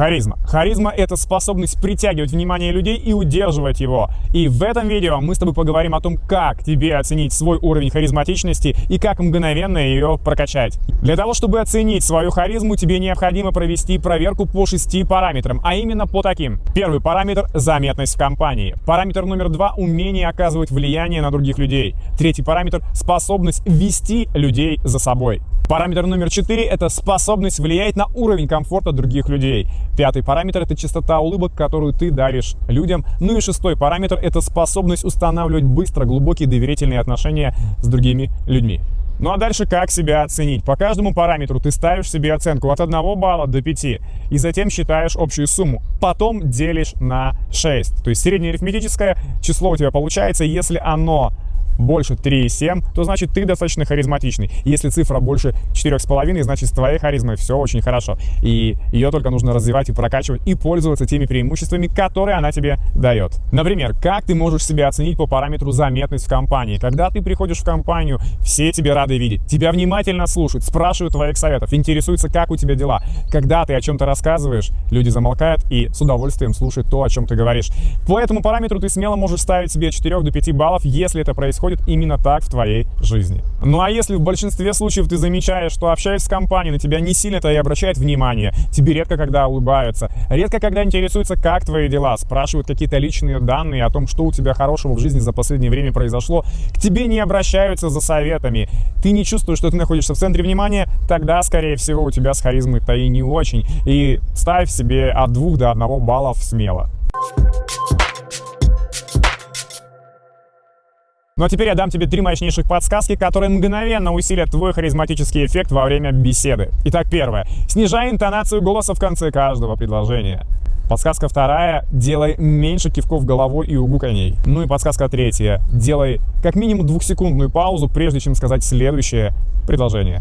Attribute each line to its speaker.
Speaker 1: Харизма. Харизма — это способность притягивать внимание людей и удерживать его. И в этом видео мы с тобой поговорим о том, как тебе оценить свой уровень харизматичности и как мгновенно ее прокачать. Для того, чтобы оценить свою харизму, тебе необходимо провести проверку по шести параметрам, а именно по таким. Первый параметр — заметность в компании. Параметр номер два — умение оказывать влияние на других людей. Третий параметр — способность вести людей за собой. Параметр номер 4 – это способность влиять на уровень комфорта других людей. Пятый параметр – это частота улыбок, которую ты даришь людям. Ну и шестой параметр – это способность устанавливать быстро глубокие доверительные отношения с другими людьми. Ну а дальше как себя оценить? По каждому параметру ты ставишь себе оценку от 1 балла до 5 и затем считаешь общую сумму. Потом делишь на 6. То есть среднеарифметическое число у тебя получается, если оно больше 3,7, то значит ты достаточно харизматичный. Если цифра больше 4,5, значит с твоей харизмой все очень хорошо. И ее только нужно развивать и прокачивать, и пользоваться теми преимуществами, которые она тебе дает. Например, как ты можешь себя оценить по параметру заметность в компании? Когда ты приходишь в компанию, все тебе рады видеть, тебя внимательно слушают, спрашивают твоих советов, интересуются, как у тебя дела. Когда ты о чем-то рассказываешь, люди замолкают и с удовольствием слушают то, о чем ты говоришь. По этому параметру ты смело можешь ставить себе 4 до 5 баллов, если это происходит происходит именно так в твоей жизни. Ну а если в большинстве случаев ты замечаешь, что общаясь с компанией, на тебя не сильно-то и обращает внимание, тебе редко когда улыбаются, редко когда интересуются, как твои дела, спрашивают какие-то личные данные о том, что у тебя хорошего в жизни за последнее время произошло, к тебе не обращаются за советами, ты не чувствуешь, что ты находишься в центре внимания, тогда, скорее всего, у тебя с харизмой-то и не очень. И ставь себе от 2 до 1 баллов смело. Ну а теперь я дам тебе три мощнейших подсказки, которые мгновенно усилят твой харизматический эффект во время беседы. Итак, первое. Снижай интонацию голоса в конце каждого предложения. Подсказка вторая. Делай меньше кивков головой и угуканий. Ну и подсказка третья. Делай как минимум двухсекундную паузу, прежде чем сказать следующее предложение.